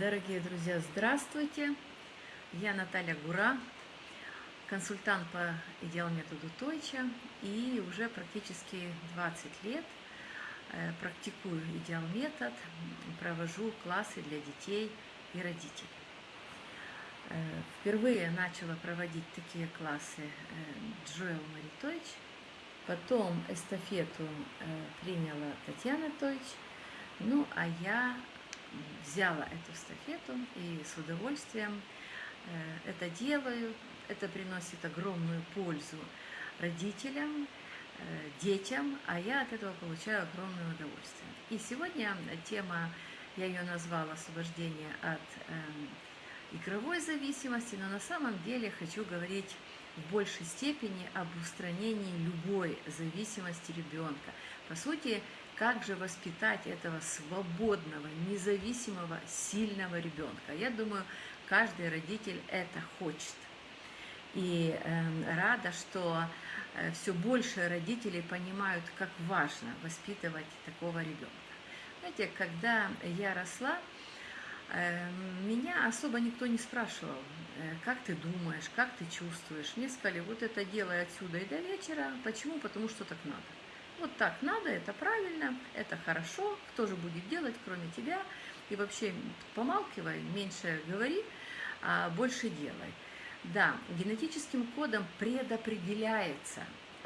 Дорогие друзья, здравствуйте! Я Наталья Гура, консультант по идеал методу Тойча, и уже практически 20 лет э, практикую идеал метод, провожу классы для детей и родителей. Э, впервые начала проводить такие классы э, Джоэл Мари Тойч, потом эстафету приняла Татьяна Тойч, ну а я взяла эту эстафету и с удовольствием э, это делаю. Это приносит огромную пользу родителям, э, детям, а я от этого получаю огромное удовольствие. И сегодня тема, я ее назвала «Освобождение от э, игровой зависимости», но на самом деле хочу говорить в большей степени об устранении любой зависимости ребенка. По сути, как же воспитать этого свободного, независимого, сильного ребенка? Я думаю, каждый родитель это хочет. И э, рада, что э, все больше родителей понимают, как важно воспитывать такого ребенка. Знаете, когда я росла, э, меня особо никто не спрашивал, э, как ты думаешь, как ты чувствуешь. Мне сказали, вот это делай отсюда и до вечера. Почему? Потому что так надо. Вот так надо, это правильно, это хорошо, кто же будет делать, кроме тебя. И вообще помалкивай, меньше говори, а больше делай. Да, генетическим кодом предопределяется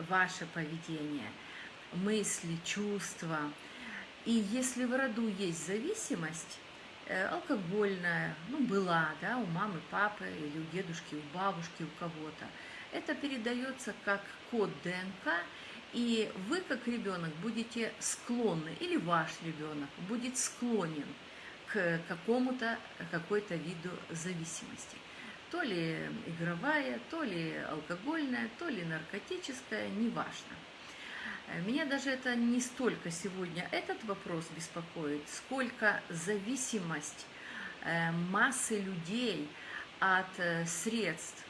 ваше поведение, мысли, чувства. И если в роду есть зависимость, э, алкогольная, ну, была, да, у мамы, папы, или у дедушки, у бабушки, у кого-то, это передается как код ДНК, и вы, как ребенок, будете склонны, или ваш ребенок будет склонен к какому-то, какой-то виду зависимости. То ли игровая, то ли алкогольная, то ли наркотическая, неважно. Меня даже это не столько сегодня этот вопрос беспокоит, сколько зависимость э, массы людей от э, средств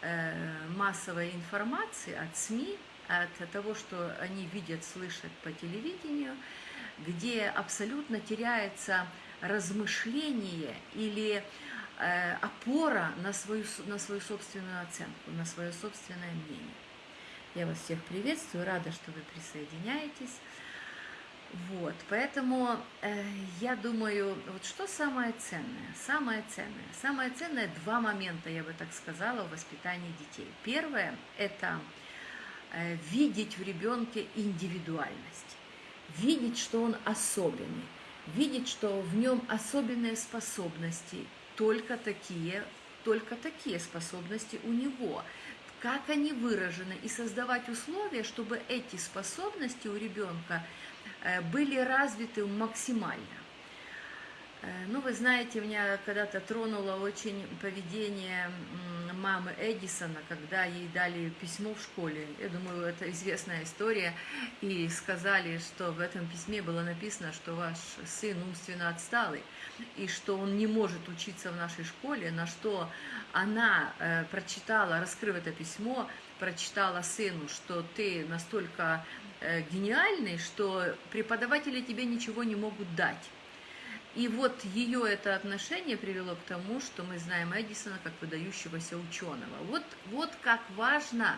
э, массовой информации, от СМИ, от того, что они видят, слышат по телевидению, где абсолютно теряется размышление или э, опора на свою, на свою собственную оценку, на свое собственное мнение. Я вас всех приветствую, рада, что вы присоединяетесь. Вот, поэтому э, я думаю, вот что самое ценное? Самое ценное. Самое ценное два момента, я бы так сказала, в воспитании детей. Первое – это видеть в ребенке индивидуальность, видеть, что он особенный, видеть, что в нем особенные способности, только такие, только такие способности у него, как они выражены, и создавать условия, чтобы эти способности у ребенка э, были развиты максимально. Э, ну, вы знаете, меня когда-то тронуло очень поведение мамы Эдисона, когда ей дали письмо в школе. Я думаю, это известная история. И сказали, что в этом письме было написано, что ваш сын умственно отсталый, и что он не может учиться в нашей школе, на что она э, прочитала, раскрыв это письмо, прочитала сыну, что ты настолько э, гениальный, что преподаватели тебе ничего не могут дать. И вот ее это отношение привело к тому, что мы знаем Эдисона как выдающегося ученого. Вот, вот как важно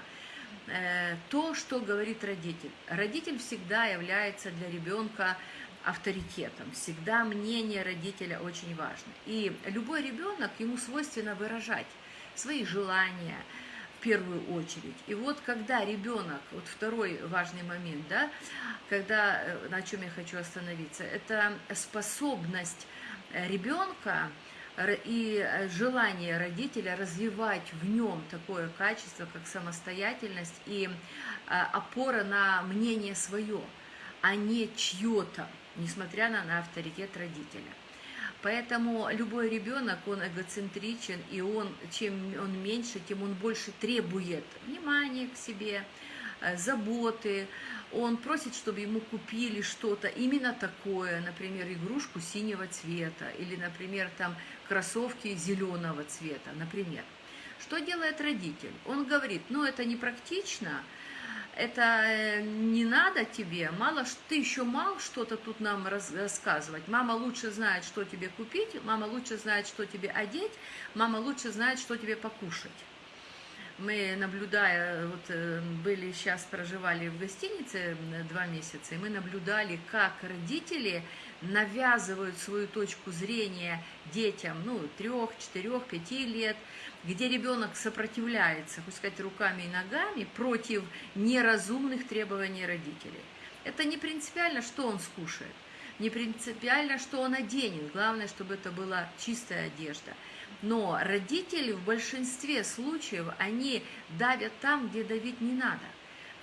э, то, что говорит родитель. Родитель всегда является для ребенка авторитетом. Всегда мнение родителя очень важно. И любой ребенок, ему свойственно выражать свои желания, первую очередь. И вот когда ребенок, вот второй важный момент, да, когда, э, на чем я хочу остановиться, это способность э, ребенка и э, желание родителя развивать в нем такое качество, как самостоятельность и опора на мнение свое, а не чье-то, несмотря на, на авторитет родителя. Поэтому любой ребенок, он эгоцентричен, и он, чем он меньше, тем он больше требует внимания к себе, э, заботы. Он просит, чтобы ему купили что-то именно такое, например, игрушку синего цвета, или, например, там кроссовки зеленого цвета, например. Что делает родитель? Он говорит, ну это непрактично, это э, не надо тебе, мало ты еще мал что-то тут нам рассказывать. Мама лучше знает, что тебе купить, мама лучше знает, что тебе одеть, мама лучше знает, что тебе покушать. Мы, наблюдая, вот э, были сейчас, проживали в гостинице два месяца, и мы наблюдали, как родители навязывают свою точку зрения детям, ну, трех, четырех, пяти лет, где ребенок сопротивляется, хоть сказать, руками и ногами против неразумных требований родителей. Это не принципиально, что он скушает, не принципиально, что он оденет, главное, чтобы это была чистая одежда – но родители в большинстве случаев, они давят там, где давить не надо.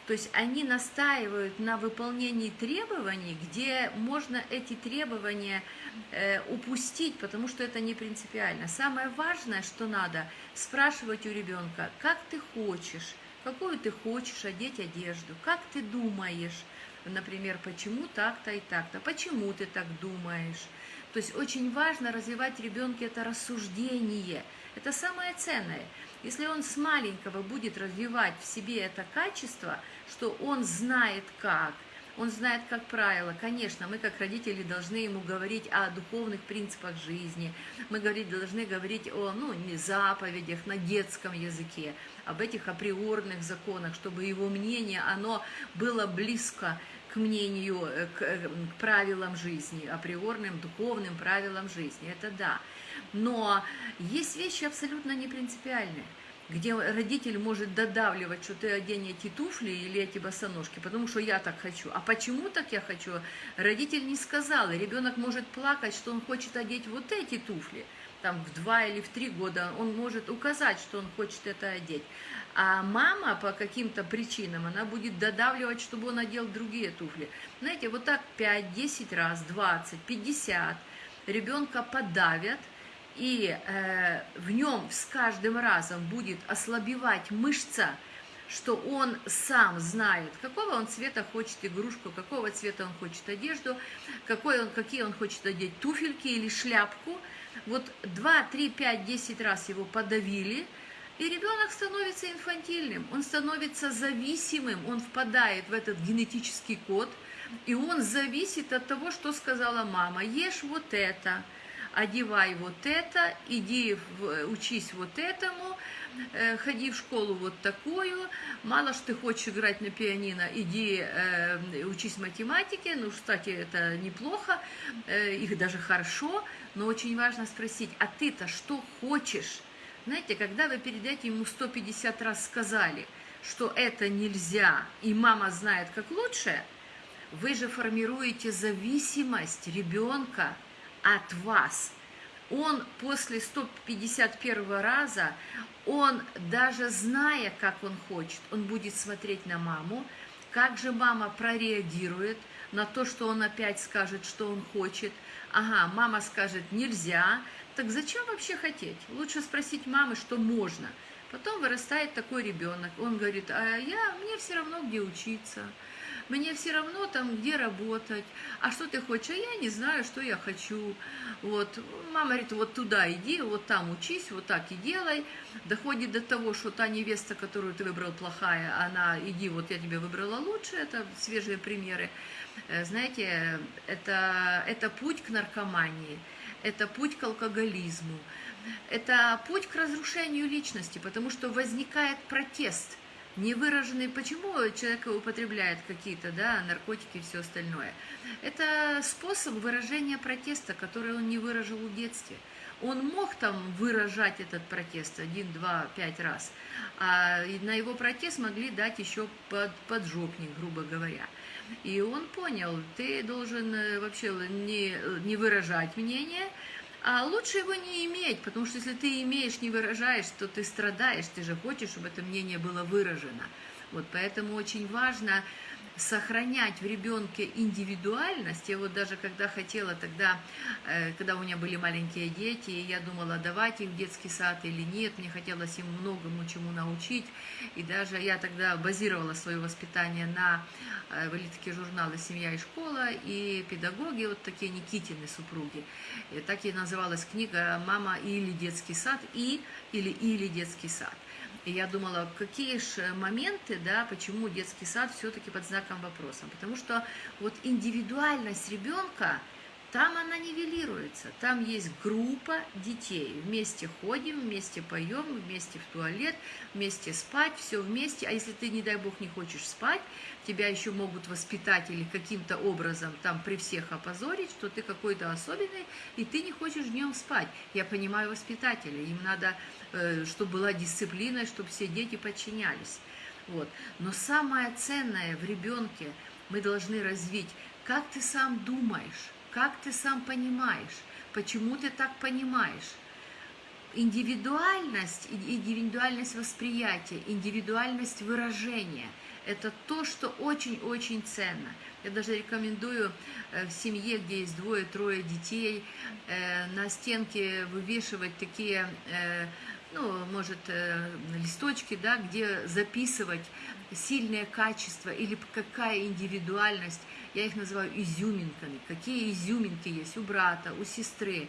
То есть они настаивают на выполнении требований, где можно эти требования э, упустить, потому что это не принципиально. Самое важное, что надо, спрашивать у ребенка, как ты хочешь, какую ты хочешь одеть одежду, как ты думаешь, например, почему так-то и так-то, почему ты так думаешь, то есть очень важно развивать ребенке это рассуждение. Это самое ценное. Если он с маленького будет развивать в себе это качество, что он знает как, он знает как правило. Конечно, мы как родители должны ему говорить о духовных принципах жизни. Мы говорить, должны говорить о ну, не заповедях на детском языке, об этих априорных законах, чтобы его мнение, оно было близко к мнению, э, к, э, к правилам жизни, априорным духовным правилам жизни, это да. Но есть вещи абсолютно не принципиальные, где родитель может додавливать, что ты одень эти туфли или эти босоножки, потому что я так хочу. А почему так я хочу? Родитель не сказал, и ребенок может плакать, что он хочет одеть вот эти туфли, там в два или в три года он может указать, что он хочет это одеть. А мама по каким-то причинам, она будет додавливать, чтобы он одел другие туфли. Знаете, вот так 5-10 раз, 20, 50 ребенка подавят, и э, в нем с каждым разом будет ослабевать мышца, что он сам знает, какого он цвета хочет игрушку, какого цвета он хочет одежду, какой он, какие он хочет одеть туфельки или шляпку. Вот 2, 3, 5, 10 раз его подавили – и ребенок становится инфантильным, он становится зависимым, он впадает в этот генетический код, и он зависит от того, что сказала мама. Ешь вот это, одевай вот это, иди учись вот этому, э, ходи в школу вот такую, мало что ты хочешь играть на пианино, иди э, учись математике, ну, кстати, это неплохо, э, их даже хорошо, но очень важно спросить, а ты-то что хочешь? Знаете, когда вы перед этим ему 150 раз сказали, что это нельзя, и мама знает, как лучше, вы же формируете зависимость ребенка от вас. Он после 151 раза, он даже зная, как он хочет, он будет смотреть на маму, как же мама прореагирует на то, что он опять скажет, что он хочет. Ага, мама скажет нельзя, так зачем вообще хотеть? Лучше спросить мамы, что можно. Потом вырастает такой ребенок, он говорит, а я, мне все равно, где учиться, мне все равно там, где работать, а что ты хочешь, а я не знаю, что я хочу. Вот, мама говорит, вот туда иди, вот там учись, вот так и делай. Доходит до того, что та невеста, которую ты выбрал плохая, она, иди, вот я тебе выбрала лучше, это свежие примеры. Э, знаете, это, это путь к наркомании это путь к алкоголизму, это путь к разрушению личности, потому что возникает протест, невыраженный, почему человек употребляет какие-то да, наркотики и все остальное. Это способ выражения протеста, который он не выражал в детстве. Он мог там выражать этот протест один, два, пять раз, а на его протест могли дать еще под, поджопник, грубо говоря. И он понял, ты должен э, вообще не, не выражать мнение, а лучше его не иметь, потому что если ты имеешь, не выражаешь, то ты страдаешь, ты же хочешь, чтобы это мнение было выражено. Вот поэтому очень важно сохранять в ребенке индивидуальность. Я вот даже когда хотела тогда, э, когда у меня были маленькие дети, я думала, давать в детский сад или нет, мне хотелось им многому чему научить. И даже я тогда базировала свое воспитание на э, были такие журналы «Семья и школа» и «Педагоги», вот такие Никитины супруги. И так и называлась книга «Мама или детский сад» и или «Или детский сад». И я думала, какие же моменты, да, почему детский сад все-таки под знаком вопроса. Потому что вот индивидуальность ребенка, там она нивелируется. Там есть группа детей. Вместе ходим, вместе поем, вместе в туалет, вместе спать, все вместе. А если ты, не дай бог, не хочешь спать, тебя еще могут воспитатели каким-то образом там при всех опозорить, что ты какой-то особенный, и ты не хочешь днем спать. Я понимаю воспитателей, им надо, э, чтобы была дисциплина, чтобы все дети подчинялись. Вот. Но самое ценное в ребенке мы должны развить, как ты сам думаешь, как ты сам понимаешь, почему ты так понимаешь. Индивидуальность, индивидуальность восприятия, индивидуальность выражения – это то, что очень-очень ценно. Я даже рекомендую э, в семье, где есть двое-трое детей, э, на стенке вывешивать такие, э, ну, может, листочки, да, где записывать сильное качество или какая индивидуальность я их называю изюминками. Какие изюминки есть у брата, у сестры.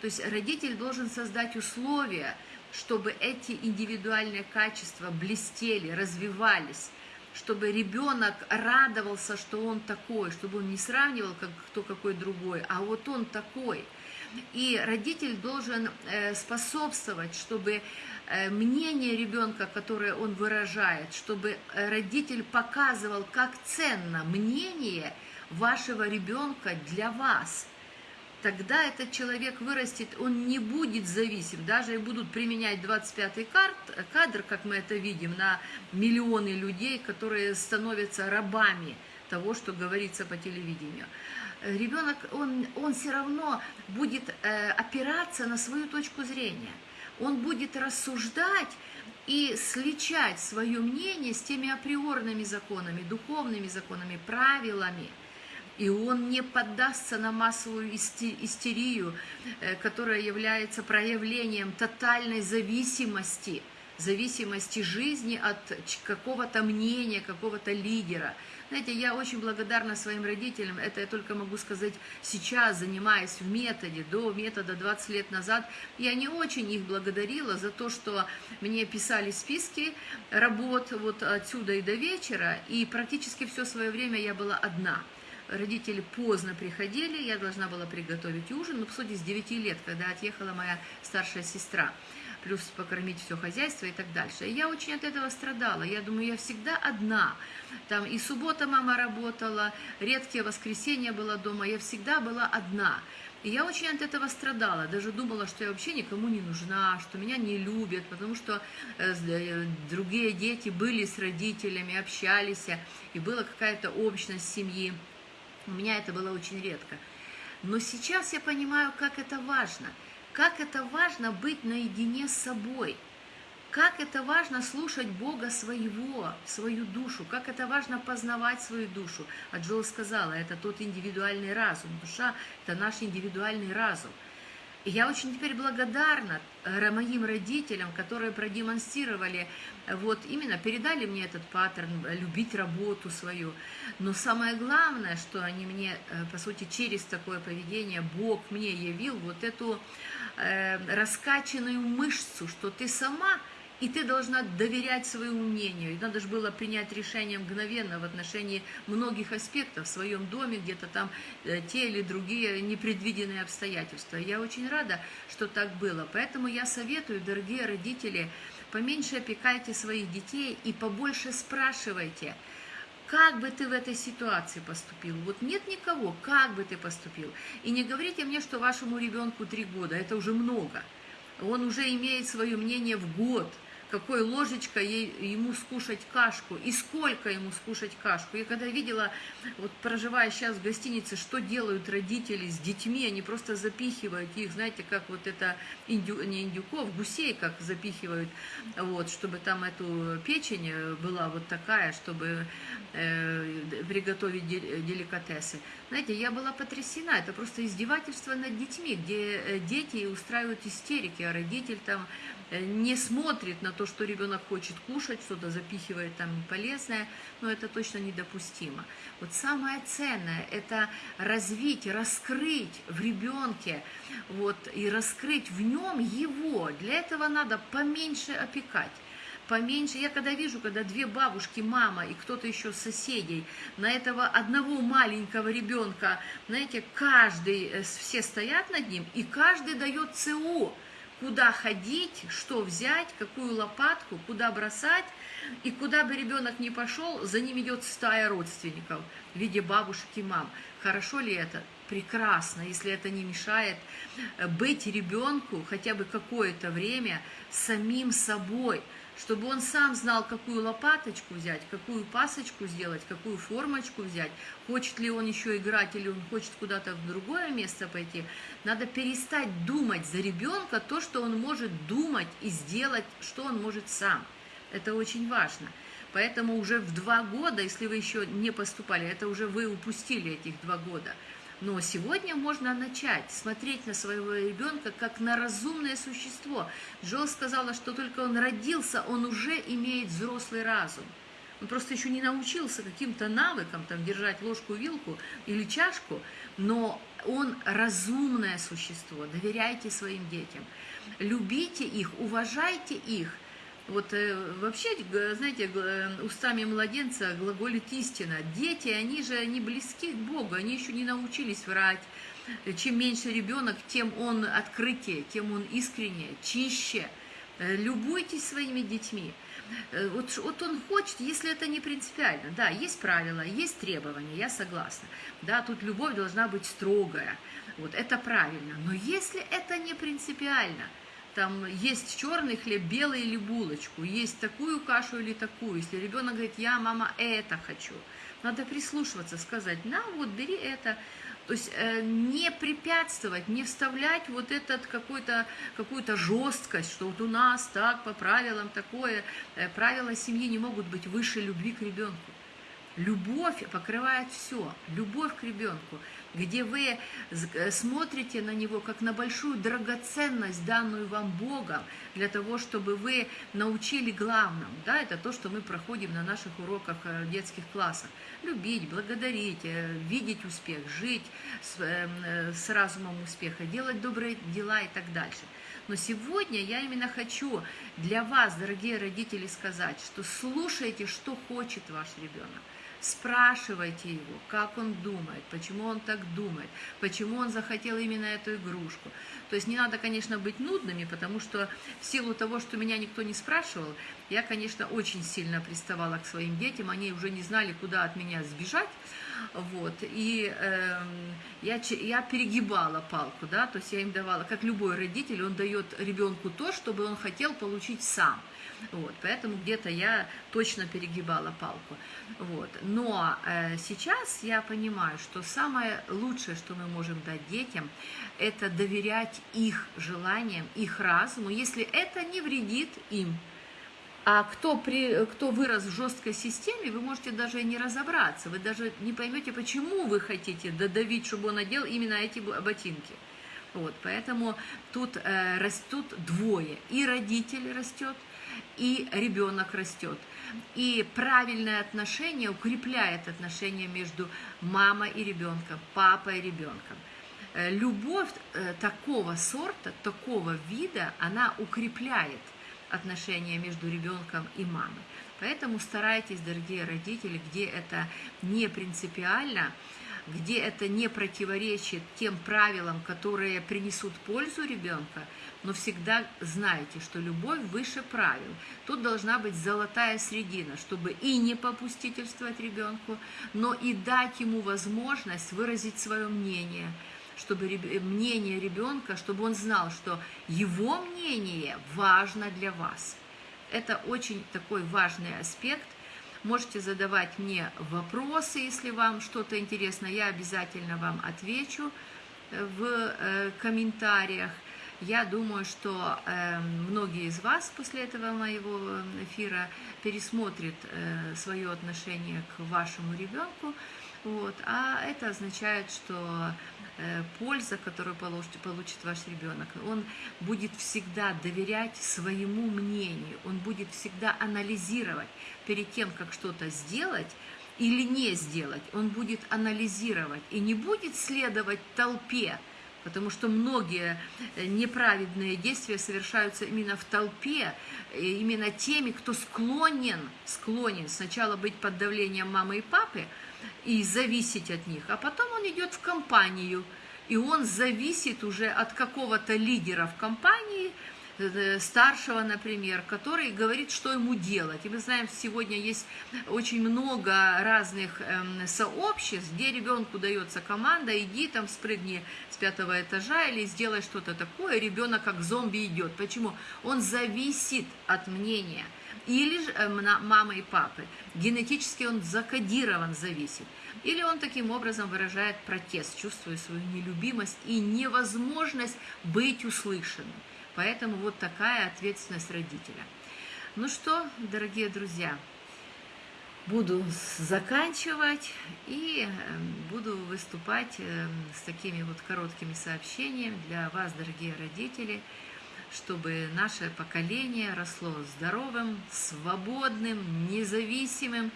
То есть родитель должен создать условия, чтобы эти индивидуальные качества блестели, развивались, чтобы ребенок радовался, что он такой, чтобы он не сравнивал, как кто какой другой, а вот он такой. И родитель должен э, способствовать, чтобы мнение ребенка, которое он выражает, чтобы э, родитель показывал, как ценно мнение вашего ребенка для вас. Тогда этот человек вырастет, он не будет зависим, даже и будут применять 25-й кадр, как мы это видим, на миллионы людей, которые становятся рабами того, что говорится по телевидению. Ребенок, он, он все равно будет э, опираться на свою точку зрения. Он будет рассуждать и сличать свое мнение с теми априорными законами, духовными законами, правилами – и он не поддастся на массовую истерию, э, которая является проявлением тотальной зависимости, зависимости жизни от какого-то мнения, какого-то лидера. Знаете, я очень благодарна своим родителям, это я только могу сказать сейчас, занимаясь в методе, до метода 20 лет назад, я не очень их благодарила за то, что мне писали списки работ вот отсюда и до вечера, и практически все свое время я была одна – родители поздно приходили, я должна была приготовить ужин, ну, по сути, с 9 лет, когда отъехала моя старшая сестра, плюс покормить все хозяйство и так дальше. И я очень от этого страдала, я думаю, я всегда одна, там и суббота мама работала, редкие воскресенья была дома, я всегда была одна. И я очень от этого страдала, даже думала, что я вообще никому не нужна, что меня не любят, потому что э, э, другие дети были с родителями, общались, и была какая-то общность семьи. У меня это было очень редко. Но сейчас я понимаю, как это важно. Как это важно быть наедине с собой. Как это важно слушать Бога своего, свою душу. Как это важно познавать свою душу. А Джоэл сказала, это тот индивидуальный разум. Душа – это наш индивидуальный разум. И я очень теперь благодарна моим родителям, которые продемонстрировали, э, вот именно передали мне этот паттерн, э, любить работу свою. Но самое главное, что они мне, по сути, через такое поведение Бог мне явил вот эту э, раскачанную мышцу, что ты сама – и ты должна доверять своему мнению. И надо же было принять решение мгновенно в отношении многих аспектов в своем доме, где-то там э, те или другие непредвиденные обстоятельства. Я очень рада, что так было. Поэтому я советую, дорогие родители, поменьше опекайте своих детей и побольше спрашивайте, как бы ты в этой ситуации поступил? Вот нет никого, как бы ты поступил? И не говорите мне, что вашему ребенку три года, это уже много. Он уже имеет свое мнение в год – какой ложечкой ей, ему скушать кашку и сколько ему скушать кашку. Я когда видела, вот проживая сейчас в гостинице, что делают родители с детьми, они просто запихивают их, знаете, как вот это, индю, не индюков, гусей как запихивают, вот, чтобы там эту печень была вот такая, чтобы э, приготовить деликатесы. Знаете, я была потрясена, это просто издевательство над детьми, где э, дети устраивают истерики, а родитель там э, не смотрит на то, что ребенок хочет кушать, что-то запихивает там полезное, но это точно недопустимо. Вот самое ценное – это развить, раскрыть в ребенке, вот, и раскрыть в нем его. Для этого надо поменьше опекать поменьше. Я когда вижу, когда две бабушки, мама и кто-то еще с соседей на этого одного маленького ребенка, знаете, каждый, э, все стоят над ним, и каждый дает ЦУ, куда ходить, что взять, какую лопатку, куда бросать, и куда бы ребенок ни пошел, за ним идет стая родственников в виде бабушек и мам. Хорошо ли это? Прекрасно, если это не мешает э, быть ребенку хотя бы какое-то время самим собой – чтобы он сам знал, какую лопаточку взять, какую пасочку сделать, какую формочку взять, хочет ли он еще играть или он хочет куда-то в другое место пойти. Надо перестать думать за ребенка то, что он может думать и сделать, что он может сам. Это очень важно. Поэтому уже в два года, если вы еще не поступали, это уже вы упустили этих два года – но сегодня можно начать смотреть на своего ребенка как на разумное существо. Джо сказала, что только он родился, он уже имеет взрослый разум. Он просто еще не научился каким-то навыкам, там, держать ложку, вилку или чашку, но он разумное существо. Доверяйте своим детям. Любите их, уважайте их, вот э, вообще, знаете, устами младенца глаголит истина. Дети, они же не близки к Богу, они еще не научились врать. Чем меньше ребенок, тем он открытие, тем он искренне, чище. Э, любуйтесь своими детьми. Э, вот, вот он хочет, если это не принципиально. Да, есть правила, есть требования, я согласна. Да, тут любовь должна быть строгая. Вот это правильно. Но если это не принципиально – там есть черный хлеб, белый или булочку, есть такую кашу или такую. Если ребенок говорит, я, мама, это хочу, надо прислушиваться, сказать, на, вот бери это. То есть э, не препятствовать, не вставлять вот этот какой-то, какую-то жесткость, что вот у нас так, по правилам такое. Э, правила семьи не могут быть выше любви к ребенку. Любовь покрывает все, любовь к ребенку где вы э, смотрите на него как на большую драгоценность, данную вам Богом, для того, чтобы вы научили главному. Да, это то, что мы проходим на наших уроках э, детских классах. Любить, благодарить, э, видеть успех, жить с, с разумом успеха, делать добрые дела и так дальше. Но сегодня я именно хочу для вас, дорогие родители, сказать, что слушайте, что хочет ваш ребенок. Спрашивайте его, как он думает, почему он так думает, почему он захотел именно эту игрушку. То есть не надо, конечно, быть нудными, потому что в силу того, что меня никто не спрашивал, я, конечно, очень сильно приставала к своим детям, они уже не знали, куда от меня сбежать, вот, и э, я, я перегибала палку, да, то есть я им давала, как любой родитель, он дает ребенку то, чтобы он хотел получить сам – вот, поэтому где-то я точно перегибала палку. Вот. Но э, сейчас я понимаю, что самое лучшее, что мы можем дать детям, это доверять их желаниям, их разуму, если это не вредит им. А кто, при, кто вырос в жесткой системе, вы можете даже не разобраться, вы даже не поймете, почему вы хотите додавить, чтобы он надел именно эти ботинки. Вот, поэтому тут э, растут двое. И родитель растет, и ребенок растет. И правильное отношение укрепляет отношения между мамой и ребенком, папой и ребенком. Э, любовь э, такого сорта, такого вида, она укрепляет отношения между ребенком и мамой. Поэтому старайтесь, дорогие родители, где это не принципиально, где это не противоречит тем правилам, которые принесут пользу ребенка, но всегда знайте, что любовь выше правил. Тут должна быть золотая средина, чтобы и не попустительствовать ребенку, но и дать ему возможность выразить свое мнение, чтобы мнение ребенка, чтобы он знал, что его мнение важно для вас – это очень такой важный аспект. Можете задавать мне вопросы, если вам что-то интересно, я обязательно вам отвечу в э, комментариях. Я думаю, что э, многие из вас после этого моего эфира пересмотрят э, свое отношение к вашему ребенку. Вот, а это означает, что э, польза, которую получит, получит ваш ребенок, он будет всегда доверять своему мнению, он будет всегда анализировать перед тем, как что-то сделать, или не сделать, он будет анализировать и не будет следовать толпе, потому что многие э, неправедные действия совершаются именно в толпе, э, именно теми, кто склонен, склонен сначала быть под давлением мамы и папы и зависеть от них, а потом он идет в компанию, и он зависит уже от какого-то лидера в компании, старшего, например, который говорит, что ему делать. И мы знаем, сегодня есть очень много разных эм, сообществ, где ребенку дается команда, иди там спрыгни с пятого этажа или сделай что-то такое, ребенок как зомби идет. Почему? Он зависит от мнения или же э, мамы и папы. Генетически он закодирован, зависит. Или он таким образом выражает протест, чувствуя свою нелюбимость и невозможность быть услышанным. Поэтому вот такая ответственность родителя. Ну что, дорогие друзья, буду заканчивать и эм, буду выступать эм, с такими вот короткими сообщениями для вас, дорогие родители, чтобы наше поколение росло здоровым, свободным, независимым,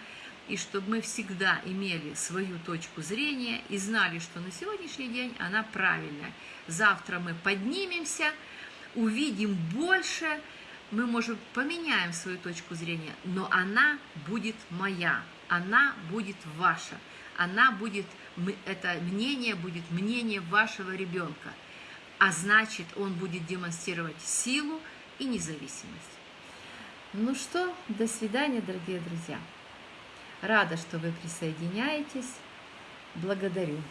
и чтобы мы всегда имели свою точку зрения и знали, что на сегодняшний день она правильная. Завтра мы поднимемся – увидим больше, мы, может, поменяем свою точку зрения, но она будет моя, она будет ваша, она будет, это мнение будет мнение вашего ребенка, а значит, он будет демонстрировать силу и независимость. Ну что, до свидания, дорогие друзья. Рада, что вы присоединяетесь. Благодарю.